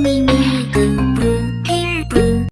me.